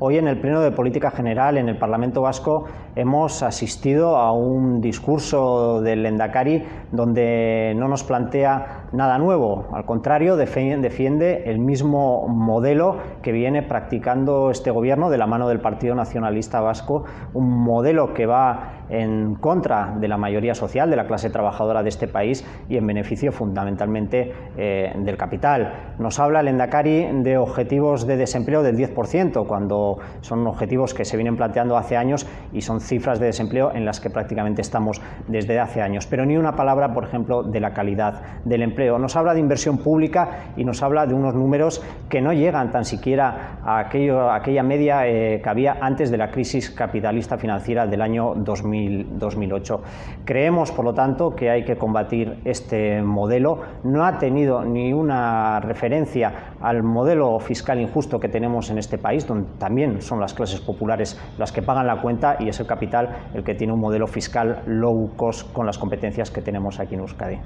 Hoy en el Pleno de Política General en el Parlamento Vasco hemos asistido a un discurso del Endacari donde no nos plantea nada nuevo, al contrario defiende el mismo modelo que viene practicando este gobierno de la mano del Partido Nacionalista Vasco, un modelo que va en contra de la mayoría social, de la clase trabajadora de este país y en beneficio fundamentalmente eh, del capital. Nos habla el Endacari de objetivos de desempleo del 10%, cuando son objetivos que se vienen planteando hace años y son cifras de desempleo en las que prácticamente estamos desde hace años. Pero ni una palabra, por ejemplo, de la calidad del empleo. Nos habla de inversión pública y nos habla de unos números que no llegan tan siquiera a, aquello, aquella media eh, que había antes de la crisis capitalista financiera del año 2000 2008. Creemos, por lo tanto, que hay que combatir este modelo. No ha tenido ni una referencia al modelo fiscal injusto que tenemos en este país, donde también son las clases populares las que pagan la cuenta y es el capital el que tiene un modelo fiscal low cost con las competencias que tenemos aquí en Euskadi.